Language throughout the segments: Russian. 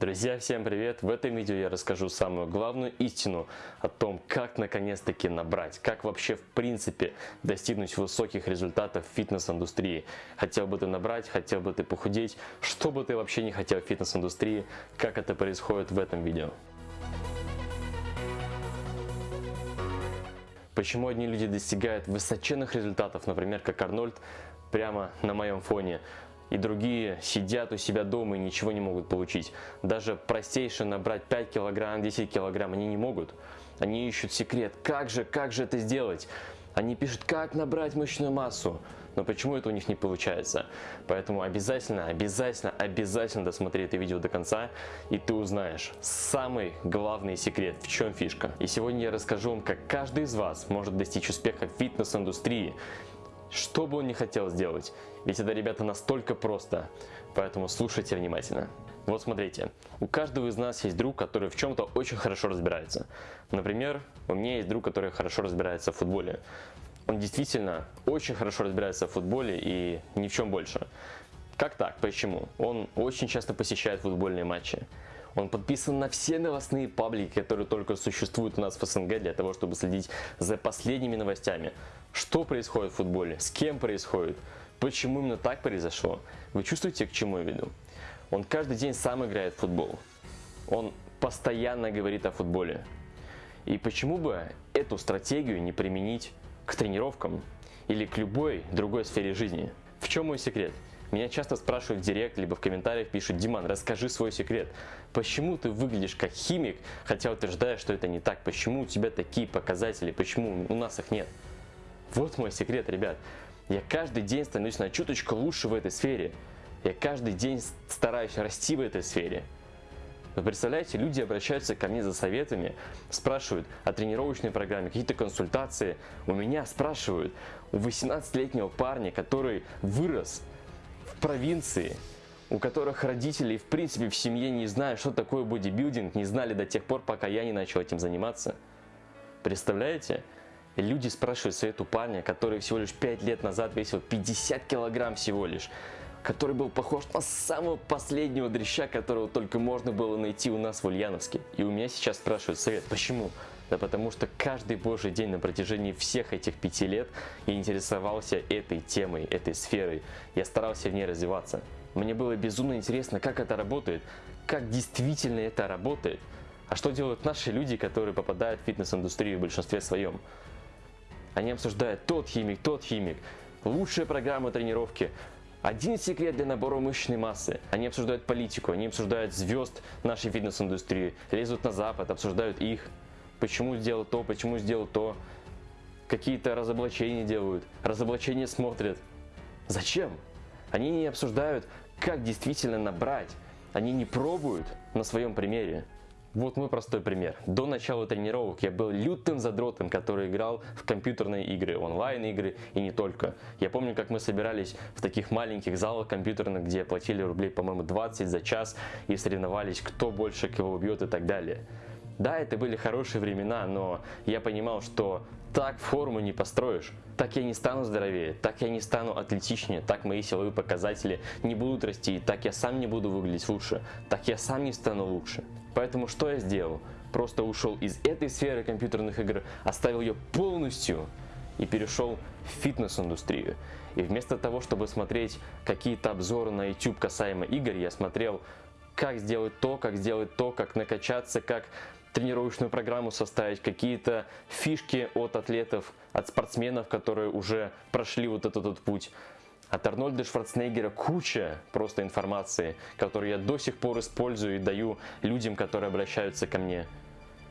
Друзья, всем привет! В этом видео я расскажу самую главную истину о том, как наконец-таки набрать, как вообще в принципе достигнуть высоких результатов в фитнес-индустрии. Хотел бы ты набрать, хотел бы ты похудеть, что бы ты вообще не хотел в фитнес-индустрии, как это происходит в этом видео. Почему одни люди достигают высоченных результатов, например, как Арнольд, прямо на моем фоне, и другие сидят у себя дома и ничего не могут получить. Даже простейшее набрать 5 килограмм, 10 килограмм они не могут. Они ищут секрет. Как же, как же это сделать? Они пишут, как набрать мышечную массу. Но почему это у них не получается? Поэтому обязательно, обязательно, обязательно досмотри это видео до конца, и ты узнаешь самый главный секрет, в чем фишка. И сегодня я расскажу вам, как каждый из вас может достичь успеха в фитнес-индустрии что бы он ни хотел сделать. Ведь это, ребята, настолько просто. Поэтому слушайте внимательно. Вот смотрите, у каждого из нас есть друг, который в чем-то очень хорошо разбирается. Например, у меня есть друг, который хорошо разбирается в футболе. Он действительно очень хорошо разбирается в футболе и ни в чем больше. Как так? Почему? Он очень часто посещает футбольные матчи. Он подписан на все новостные паблики, которые только существуют у нас в СНГ для того, чтобы следить за последними новостями. Что происходит в футболе, с кем происходит, почему именно так произошло. Вы чувствуете, к чему я веду? Он каждый день сам играет в футбол. Он постоянно говорит о футболе. И почему бы эту стратегию не применить к тренировкам или к любой другой сфере жизни? В чем мой секрет? Меня часто спрашивают в директ, либо в комментариях пишут, Диман, расскажи свой секрет. Почему ты выглядишь как химик, хотя утверждаешь, что это не так? Почему у тебя такие показатели? Почему у нас их нет? Вот мой секрет, ребят. Я каждый день становлюсь на чуточку лучше в этой сфере. Я каждый день стараюсь расти в этой сфере. Вы представляете, люди обращаются ко мне за советами, спрашивают о тренировочной программе, какие-то консультации. У меня спрашивают, у 18-летнего парня, который вырос в провинции, у которых родители в принципе в семье не знают, что такое бодибилдинг, не знали до тех пор, пока я не начал этим заниматься. Представляете? Люди спрашивают совет у парня, который всего лишь 5 лет назад весил 50 килограмм всего лишь, который был похож на самого последнего дрища, которого только можно было найти у нас в Ульяновске. И у меня сейчас спрашивают совет, почему? Да потому что каждый божий день на протяжении всех этих пяти лет я интересовался этой темой, этой сферой. Я старался в ней развиваться. Мне было безумно интересно, как это работает, как действительно это работает. А что делают наши люди, которые попадают в фитнес-индустрию в большинстве своем? Они обсуждают тот химик, тот химик, лучшая программа тренировки, один секрет для набора мышечной массы. Они обсуждают политику, они обсуждают звезд нашей фитнес-индустрии, лезут на запад, обсуждают их. Почему сделал то, почему сделал то. Какие-то разоблачения делают, разоблачения смотрят. Зачем? Они не обсуждают, как действительно набрать. Они не пробуют на своем примере. Вот мой простой пример. До начала тренировок я был лютым задротом, который играл в компьютерные игры, онлайн-игры и не только. Я помню, как мы собирались в таких маленьких залах компьютерных, где платили рублей, по-моему, 20 за час и соревновались, кто больше кого убьет и так далее. Да, это были хорошие времена, но я понимал, что так форму не построишь. Так я не стану здоровее, так я не стану атлетичнее, так мои силовые показатели не будут расти, так я сам не буду выглядеть лучше, так я сам не стану лучше. Поэтому что я сделал? Просто ушел из этой сферы компьютерных игр, оставил ее полностью и перешел в фитнес-индустрию. И вместо того, чтобы смотреть какие-то обзоры на YouTube касаемо игр, я смотрел, как сделать то, как сделать то, как накачаться, как тренировочную программу составить, какие-то фишки от атлетов, от спортсменов, которые уже прошли вот этот, этот путь. От Арнольда Шварценеггера куча просто информации, которую я до сих пор использую и даю людям, которые обращаются ко мне.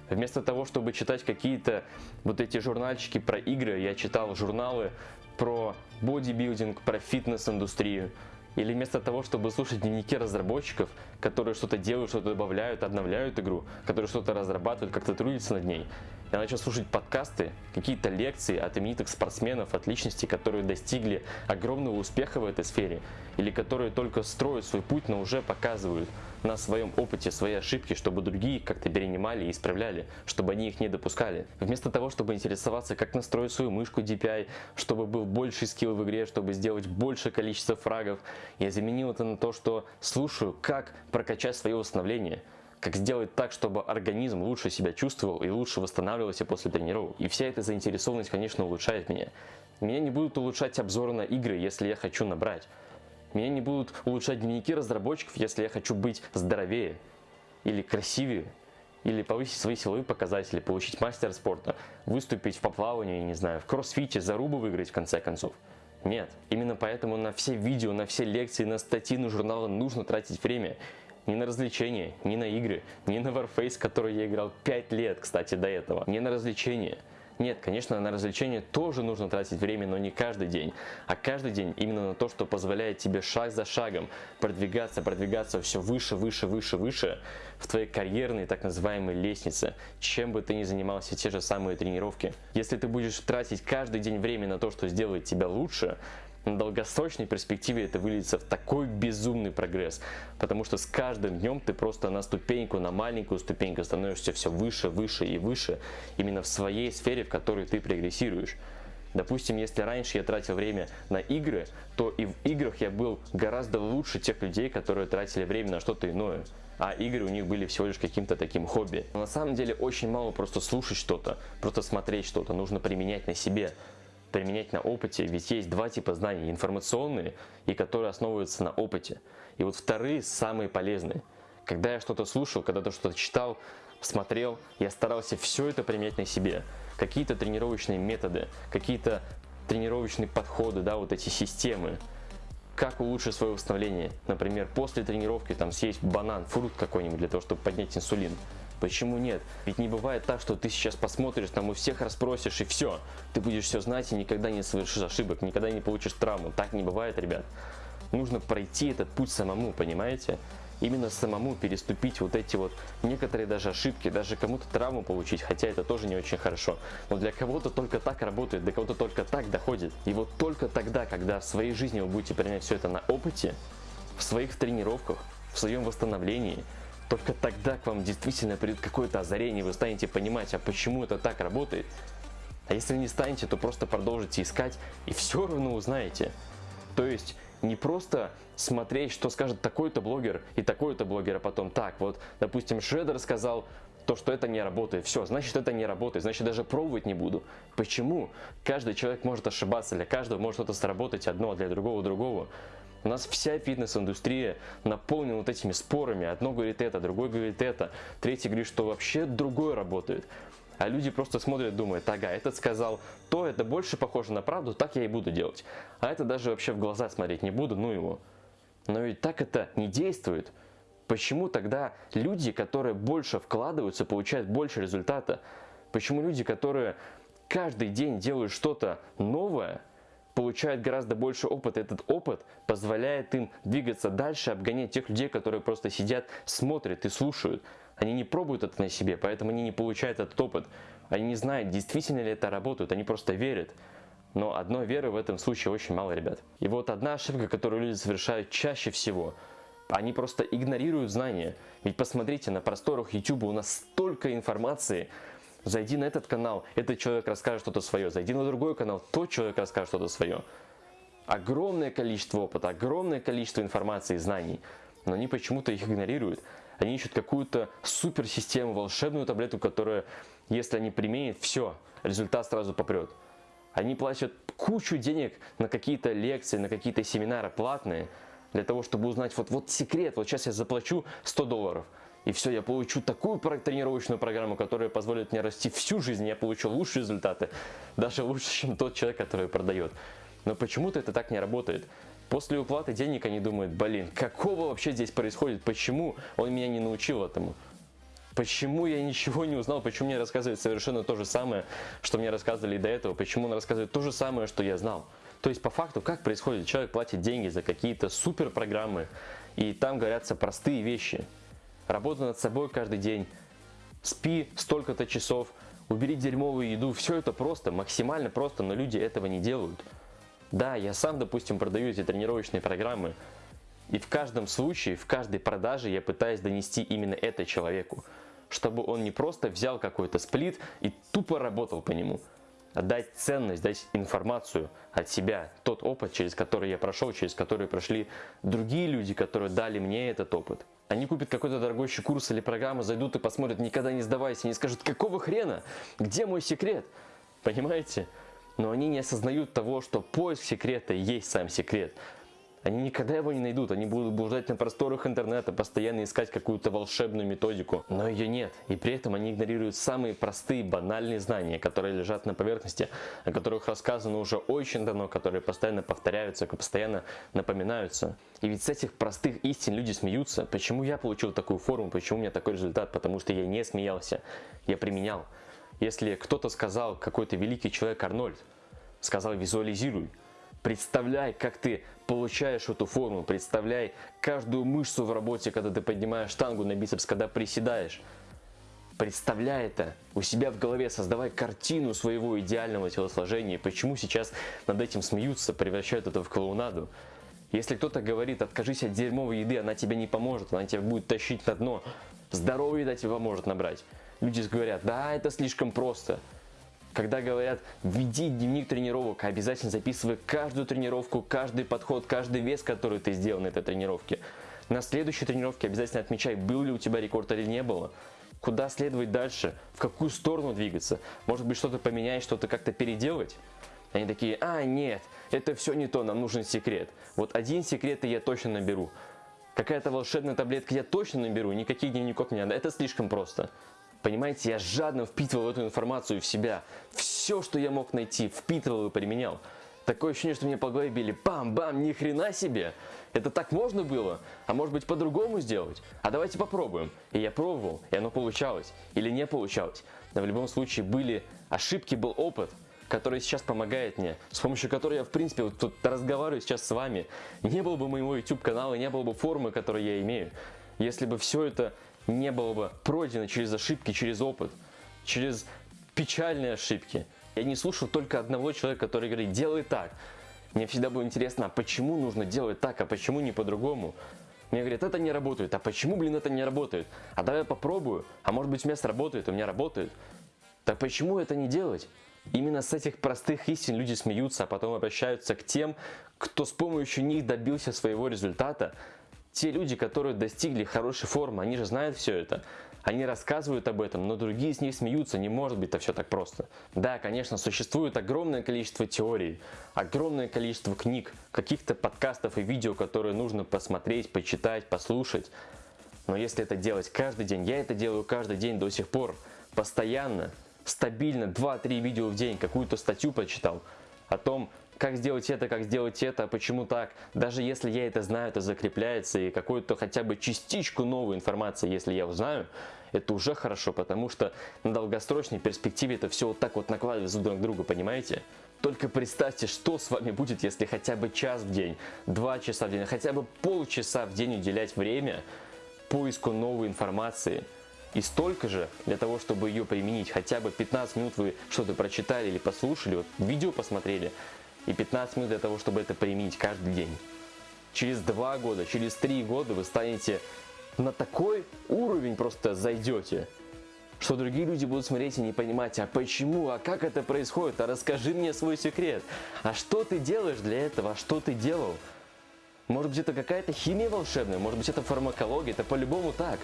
Вместо того, чтобы читать какие-то вот эти журнальчики про игры, я читал журналы про бодибилдинг, про фитнес-индустрию. Или вместо того, чтобы слушать дневники разработчиков, которые что-то делают, что-то добавляют, обновляют игру, которые что-то разрабатывают, как-то трудятся над ней, я начал слушать подкасты, какие-то лекции от именитых спортсменов, от личностей, которые достигли огромного успеха в этой сфере, или которые только строят свой путь, но уже показывают, на своем опыте свои ошибки, чтобы другие как-то перенимали и исправляли, чтобы они их не допускали. Вместо того, чтобы интересоваться, как настроить свою мышку DPI, чтобы был больше скилл в игре, чтобы сделать большее количество фрагов, я заменил это на то, что слушаю, как прокачать свое восстановление как сделать так, чтобы организм лучше себя чувствовал и лучше восстанавливался после тренировок. И вся эта заинтересованность, конечно, улучшает меня. Меня не будут улучшать обзоры на игры, если я хочу набрать. Меня не будут улучшать дневники разработчиков, если я хочу быть здоровее или красивее, или повысить свои силовые показатели, получить мастер спорта, выступить в поплавании, не знаю, в кроссфите, зарубу выиграть в конце концов. Нет, именно поэтому на все видео, на все лекции, на статьи, на журналы нужно тратить время. Не на развлечения, не на игры, не на Warface, который я играл 5 лет, кстати, до этого. Не на развлечения. Нет, конечно, на развлечения тоже нужно тратить время, но не каждый день. А каждый день именно на то, что позволяет тебе шаг за шагом продвигаться, продвигаться все выше, выше, выше, выше в твоей карьерной так называемой лестнице, чем бы ты ни занимался, те же самые тренировки. Если ты будешь тратить каждый день время на то, что сделает тебя лучше, на долгосрочной перспективе это выльется в такой безумный прогресс, потому что с каждым днем ты просто на ступеньку, на маленькую ступеньку становишься все выше, выше и выше, именно в своей сфере, в которой ты прогрессируешь. Допустим, если раньше я тратил время на игры, то и в играх я был гораздо лучше тех людей, которые тратили время на что-то иное. А игры у них были всего лишь каким-то таким хобби. Но на самом деле очень мало просто слушать что-то, просто смотреть что-то, нужно применять на себе применять на опыте, ведь есть два типа знаний, информационные и которые основываются на опыте. И вот вторые самые полезные. Когда я что-то слушал, когда то что-то читал, смотрел, я старался все это применять на себе. Какие-то тренировочные методы, какие-то тренировочные подходы, да, вот эти системы. Как улучшить свое восстановление? Например, после тренировки там съесть банан, фрукт какой-нибудь для того, чтобы поднять инсулин. Почему нет? Ведь не бывает так, что ты сейчас посмотришь, там у всех расспросишь и все. Ты будешь все знать и никогда не совершишь ошибок, никогда не получишь травму. Так не бывает, ребят. Нужно пройти этот путь самому, понимаете? Именно самому переступить вот эти вот некоторые даже ошибки, даже кому-то травму получить, хотя это тоже не очень хорошо. Но для кого-то только так работает, для кого-то только так доходит. И вот только тогда, когда в своей жизни вы будете применять все это на опыте, в своих тренировках, в своем восстановлении – только тогда к вам действительно придет какое-то озарение, вы станете понимать, а почему это так работает. А если не станете, то просто продолжите искать и все равно узнаете. То есть не просто смотреть, что скажет такой-то блогер и такой-то блогер, а потом так, вот, допустим, Шредер сказал то, что это не работает. Все, значит это не работает, значит даже пробовать не буду. Почему? Каждый человек может ошибаться, для каждого может что-то сработать одно, а для другого другого. У нас вся фитнес-индустрия наполнена вот этими спорами. Одно говорит это, другой говорит это, третий говорит, что вообще другое работает. А люди просто смотрят, думают, ага, этот сказал то, это больше похоже на правду, так я и буду делать. А это даже вообще в глаза смотреть не буду, ну его. Но ведь так это не действует. Почему тогда люди, которые больше вкладываются, получают больше результата? Почему люди, которые каждый день делают что-то новое, получают гораздо больше опыта. Этот опыт позволяет им двигаться дальше, обгонять тех людей, которые просто сидят, смотрят и слушают. Они не пробуют это на себе, поэтому они не получают этот опыт. Они не знают, действительно ли это работает, они просто верят. Но одной веры в этом случае очень мало, ребят. И вот одна ошибка, которую люди совершают чаще всего, они просто игнорируют знания. Ведь посмотрите, на просторах YouTube у нас столько информации, Зайди на этот канал, этот человек расскажет что-то свое. Зайди на другой канал, тот человек расскажет что-то свое. Огромное количество опыта, огромное количество информации и знаний. Но они почему-то их игнорируют. Они ищут какую-то суперсистему, волшебную таблетку, которая, если они применят, все, результат сразу попрет. Они платят кучу денег на какие-то лекции, на какие-то семинары платные, для того, чтобы узнать вот, вот секрет, вот сейчас я заплачу 100 долларов – и все, я получу такую тренировочную программу, которая позволит мне расти всю жизнь, я получу лучшие результаты, даже лучше, чем тот человек, который продает. Но почему-то это так не работает. После уплаты денег они думают, блин, какого вообще здесь происходит, почему он меня не научил этому? Почему я ничего не узнал, почему мне рассказывает совершенно то же самое, что мне рассказывали до этого, почему он рассказывает то же самое, что я знал. То есть по факту как происходит? Человек платит деньги за какие-то супер программы, и там говорятся простые вещи – работа над собой каждый день, спи столько-то часов, убери дерьмовую еду. Все это просто, максимально просто, но люди этого не делают. Да, я сам, допустим, продаю эти тренировочные программы, И в каждом случае, в каждой продаже я пытаюсь донести именно это человеку. Чтобы он не просто взял какой-то сплит и тупо работал по нему, а дать ценность, дать информацию от себя, тот опыт, через который я прошел, через который прошли другие люди, которые дали мне этот опыт. Они купят какой-то дорогущий курс или программу, зайдут и посмотрят, никогда не сдавайся, не скажут, какого хрена, где мой секрет? Понимаете? Но они не осознают того, что поиск секрета есть сам секрет. Они никогда его не найдут, они будут блуждать на просторах интернета, постоянно искать какую-то волшебную методику, но ее нет. И при этом они игнорируют самые простые, банальные знания, которые лежат на поверхности, о которых рассказано уже очень давно, которые постоянно повторяются, постоянно напоминаются. И ведь с этих простых истин люди смеются. Почему я получил такую форму, почему у меня такой результат? Потому что я не смеялся, я применял. Если кто-то сказал, какой-то великий человек Арнольд, сказал визуализируй, Представляй, как ты получаешь эту форму, представляй каждую мышцу в работе, когда ты поднимаешь штангу на бицепс, когда приседаешь. Представляй это у себя в голове, создавай картину своего идеального телосложения. Почему сейчас над этим смеются, превращают это в клоунаду? Если кто-то говорит, откажись от дерьмовой еды, она тебе не поможет, она тебя будет тащить на дно. Здоровая еда тебе поможет набрать. Люди говорят, да, это слишком просто. Когда говорят, веди дневник тренировок, обязательно записывай каждую тренировку, каждый подход, каждый вес, который ты сделал на этой тренировке. На следующей тренировке обязательно отмечай, был ли у тебя рекорд или не было. Куда следовать дальше, в какую сторону двигаться. Может быть что-то поменять, что-то как-то переделать. Они такие, а нет, это все не то, нам нужен секрет. Вот один секрет и я точно наберу. Какая-то волшебная таблетка я точно наберу, никаких дневников не надо, это слишком просто. Понимаете, я жадно впитывал эту информацию в себя. Все, что я мог найти, впитывал и применял. Такое ощущение, что мне по голове били бам-бам, ни хрена себе. Это так можно было? А может быть по-другому сделать? А давайте попробуем. И я пробовал, и оно получалось. Или не получалось. Но в любом случае были ошибки, был опыт который сейчас помогает мне, с помощью которой я, в принципе, вот тут разговариваю сейчас с вами. Не было бы моего YouTube канала, не было бы формы, которую я имею, если бы все это не было бы пройдено через ошибки, через опыт, через печальные ошибки. Я не слушал только одного человека, который говорит, делай так. Мне всегда было интересно, а почему нужно делать так, а почему не по-другому? Мне говорят, это не работает, а почему, блин, это не работает? А давай я попробую, а может быть у меня сработает, у меня работает. Так почему это не делать? Именно с этих простых истин люди смеются, а потом обращаются к тем, кто с помощью них добился своего результата, те люди, которые достигли хорошей формы, они же знают все это. Они рассказывают об этом, но другие с них смеются, не может быть это все так просто. Да, конечно, существует огромное количество теорий, огромное количество книг, каких-то подкастов и видео, которые нужно посмотреть, почитать, послушать. Но если это делать каждый день, я это делаю каждый день до сих пор, постоянно, стабильно, 2-3 видео в день, какую-то статью прочитал о том, как сделать это, как сделать это, почему так. Даже если я это знаю, это закрепляется, и какую-то хотя бы частичку новой информации, если я узнаю, это уже хорошо, потому что на долгосрочной перспективе это все вот так вот накладывается друг на друга, понимаете? Только представьте, что с вами будет, если хотя бы час в день, два часа в день, хотя бы полчаса в день уделять время поиску новой информации. И столько же для того, чтобы ее применить. Хотя бы 15 минут вы что-то прочитали или послушали, вот видео посмотрели, и 15 минут для того, чтобы это применить каждый день. Через 2 года, через 3 года вы станете на такой уровень просто зайдете, что другие люди будут смотреть и не понимать, а почему, а как это происходит, а расскажи мне свой секрет, а что ты делаешь для этого, а что ты делал. Может быть это какая-то химия волшебная, может быть это фармакология, это по-любому так.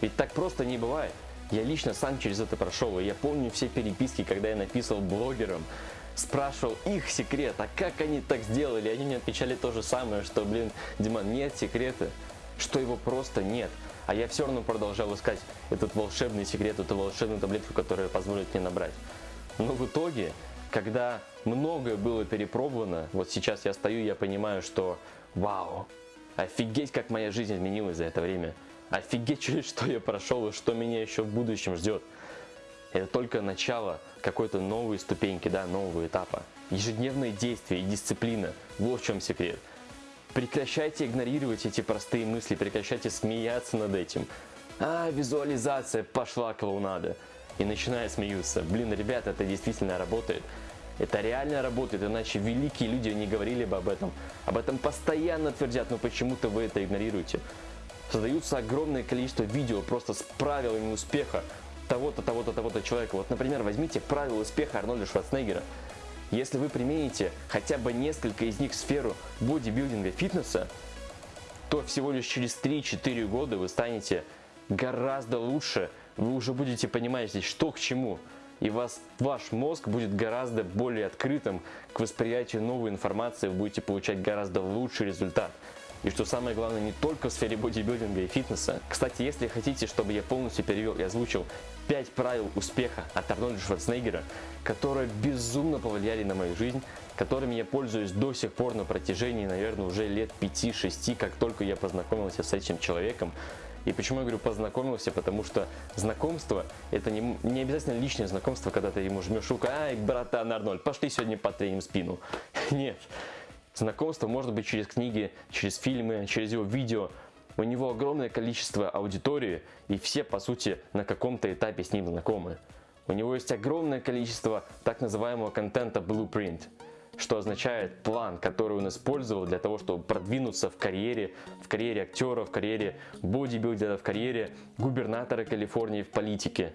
Ведь так просто не бывает. Я лично сам через это прошел, и я помню все переписки, когда я написал блогерам, спрашивал их секрет, а как они так сделали, они мне отвечали то же самое, что, блин, Диман, нет секрета, что его просто нет. А я все равно продолжал искать этот волшебный секрет, эту волшебную таблетку, которая позволит мне набрать. Но в итоге, когда многое было перепробовано, вот сейчас я стою, я понимаю, что вау, офигеть, как моя жизнь изменилась за это время. Офигеть, через что я прошел и что меня еще в будущем ждет. Это только начало какой-то новой ступеньки, да, нового этапа. Ежедневные действия и дисциплина – вот в чем секрет. Прекращайте игнорировать эти простые мысли, прекращайте смеяться над этим. А, визуализация, пошла клоунада. И начиная смеяться. Блин, ребята, это действительно работает. Это реально работает, иначе великие люди не говорили бы об этом. Об этом постоянно твердят, но почему-то вы это игнорируете. Создаются огромное количество видео просто с правилами успеха того-то, того-то, того-то человека. Вот, например, возьмите правила успеха Арнольда Шварценеггера. Если вы примените хотя бы несколько из них в сферу бодибилдинга, фитнеса, то всего лишь через 3-4 года вы станете гораздо лучше, вы уже будете понимать здесь, что к чему. И вас, ваш мозг будет гораздо более открытым к восприятию новой информации, вы будете получать гораздо лучший результат. И что самое главное, не только в сфере бодибилдинга и фитнеса. Кстати, если хотите, чтобы я полностью перевел и озвучил 5 правил успеха от Арнольда Шварценеггера, которые безумно повлияли на мою жизнь, которыми я пользуюсь до сих пор на протяжении, наверное, уже лет 5-6, как только я познакомился с этим человеком. И почему я говорю познакомился? Потому что знакомство это не, не обязательно личное знакомство, когда ты ему жмешь руку, ай, братан Арнольд, пошли сегодня потреним спину. Нет. Знакомство может быть через книги, через фильмы, через его видео. У него огромное количество аудитории, и все, по сути, на каком-то этапе с ним знакомы. У него есть огромное количество так называемого контента blueprint, что означает план, который он использовал для того, чтобы продвинуться в карьере, в карьере актера, в карьере бодибилдера, в карьере губернатора Калифорнии в политике.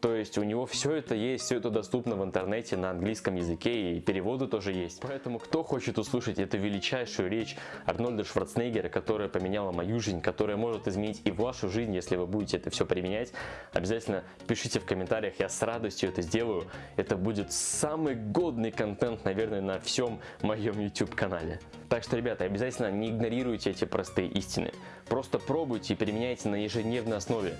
То есть у него все это есть, все это доступно в интернете на английском языке и переводы тоже есть. Поэтому кто хочет услышать эту величайшую речь Арнольда Шварценеггера, которая поменяла мою жизнь, которая может изменить и вашу жизнь, если вы будете это все применять, обязательно пишите в комментариях, я с радостью это сделаю. Это будет самый годный контент, наверное, на всем моем YouTube канале. Так что, ребята, обязательно не игнорируйте эти простые истины. Просто пробуйте и применяйте на ежедневной основе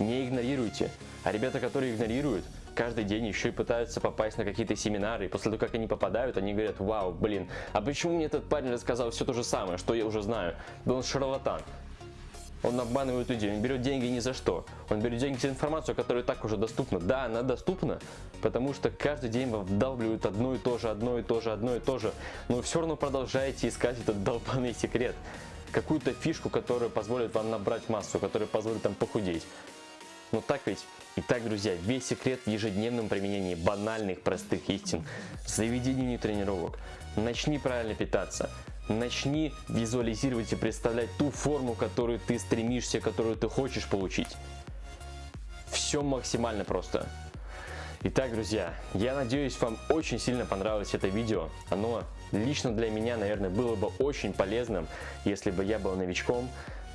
не игнорируйте. А ребята, которые игнорируют, каждый день еще и пытаются попасть на какие-то семинары, и после того, как они попадают, они говорят, вау, блин, а почему мне этот парень рассказал все то же самое, что я уже знаю? Да он шарлатан. Он обманывает людей, он берет деньги ни за что. Он берет деньги за информацию, которая так уже доступна. Да, она доступна, потому что каждый день вам вдалбливают одно и то же, одно и то же, одно и то же. Но вы все равно продолжаете искать этот долбанный секрет. Какую-то фишку, которая позволит вам набрать массу, которая позволит вам похудеть. Ну так ведь? Итак, друзья, весь секрет в ежедневном применении банальных простых истин. Заведи дневник тренировок. Начни правильно питаться. Начни визуализировать и представлять ту форму, которую ты стремишься, которую ты хочешь получить. Все максимально просто. Итак, друзья, я надеюсь, вам очень сильно понравилось это видео. Оно лично для меня, наверное, было бы очень полезным, если бы я был новичком.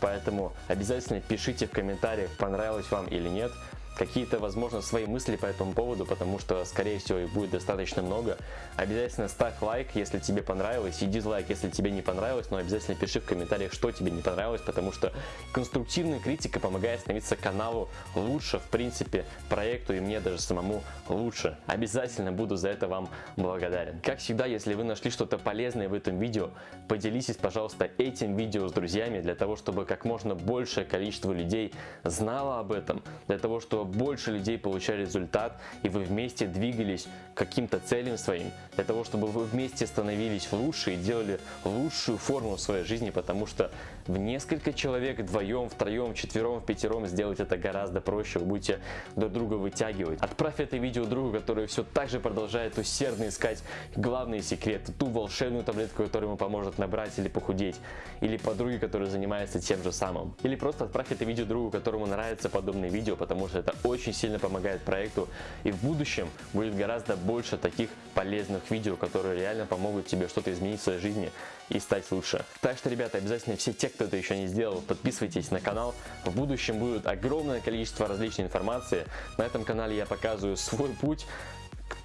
Поэтому обязательно пишите в комментариях, понравилось вам или нет какие-то, возможно, свои мысли по этому поводу, потому что, скорее всего, их будет достаточно много. Обязательно ставь лайк, если тебе понравилось, и дизлайк, если тебе не понравилось, но обязательно пиши в комментариях, что тебе не понравилось, потому что конструктивная критика помогает становиться каналу лучше, в принципе, проекту и мне даже самому лучше. Обязательно буду за это вам благодарен. Как всегда, если вы нашли что-то полезное в этом видео, поделитесь, пожалуйста, этим видео с друзьями, для того, чтобы как можно большее количество людей знало об этом, для того, чтобы больше людей получали результат, и вы вместе двигались к каким-то целям своим, для того, чтобы вы вместе становились лучше и делали лучшую форму в своей жизни, потому что в несколько человек, вдвоем, втроем, четвером, пятером сделать это гораздо проще, вы будете друг друга вытягивать. Отправь это видео другу, который все так же продолжает усердно искать главные секреты, ту волшебную таблетку, которая ему поможет набрать или похудеть, или подруге, которая занимается тем же самым. Или просто отправь это видео другу, которому нравится подобные видео, потому что это очень сильно помогает проекту и в будущем будет гораздо больше таких полезных видео, которые реально помогут тебе что-то изменить в своей жизни и стать лучше. Так что, ребята, обязательно все те, кто это еще не сделал, подписывайтесь на канал. В будущем будет огромное количество различной информации. На этом канале я показываю свой путь,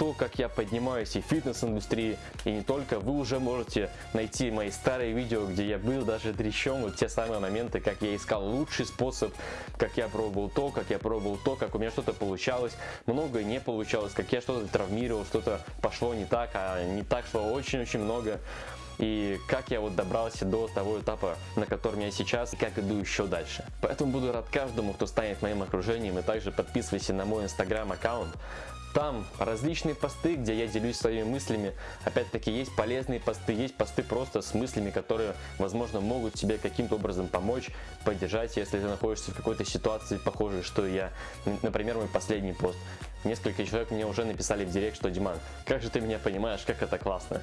кто, как я поднимаюсь и в фитнес-индустрии, и не только, вы уже можете найти мои старые видео, где я был даже дрещом, вот те самые моменты, как я искал лучший способ, как я пробовал то, как я пробовал то, как у меня что-то получалось, многое не получалось, как я что-то травмировал, что-то пошло не так, а не так шло очень-очень много. И как я вот добрался до того этапа, на котором я сейчас, и как иду еще дальше. Поэтому буду рад каждому, кто станет моим окружением, и также подписывайся на мой инстаграм аккаунт, Там различные посты, где я делюсь своими мыслями. Опять-таки есть полезные посты, есть посты просто с мыслями, которые, возможно, могут тебе каким-то образом помочь, поддержать, если ты находишься в какой-то ситуации похожей, что я. Например, мой последний пост. Несколько человек мне уже написали в директ, что Диман, как же ты меня понимаешь, как это классно.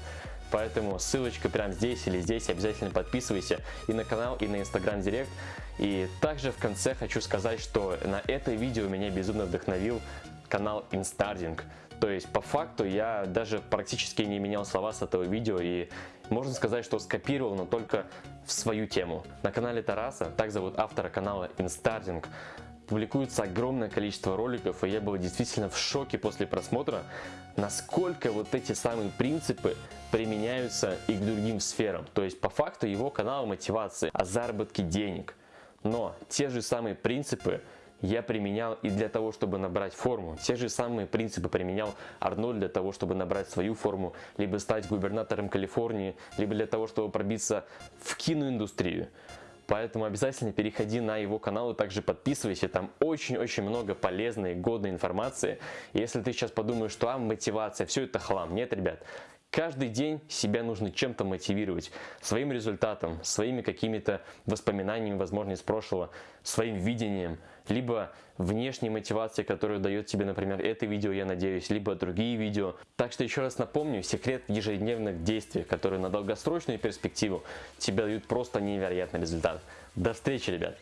Поэтому ссылочка прямо здесь или здесь, обязательно подписывайся и на канал, и на инстаграм директ. И также в конце хочу сказать, что на это видео меня безумно вдохновил канал Instarding. То есть по факту я даже практически не менял слова с этого видео и можно сказать, что скопировал, но только в свою тему. На канале Тараса, так зовут автора канала Instarding, публикуется огромное количество роликов, и я был действительно в шоке после просмотра, насколько вот эти самые принципы применяются и к другим сферам. То есть по факту его канал мотивации о заработке денег. Но те же самые принципы я применял и для того, чтобы набрать форму. Те же самые принципы применял Арнольд для того, чтобы набрать свою форму, либо стать губернатором Калифорнии, либо для того, чтобы пробиться в киноиндустрию. Поэтому обязательно переходи на его канал и также подписывайся. Там очень-очень много полезной, годной информации. Если ты сейчас подумаешь, что а, мотивация, все это хлам. Нет, ребят. Каждый день себя нужно чем-то мотивировать. Своим результатом, своими какими-то воспоминаниями, возможно, из прошлого, своим видением, либо внешней мотивацией, которую дает тебе, например, это видео, я надеюсь, либо другие видео. Так что еще раз напомню, секрет ежедневных действий, которые на долгосрочную перспективу тебе дают просто невероятный результат. До встречи, ребят!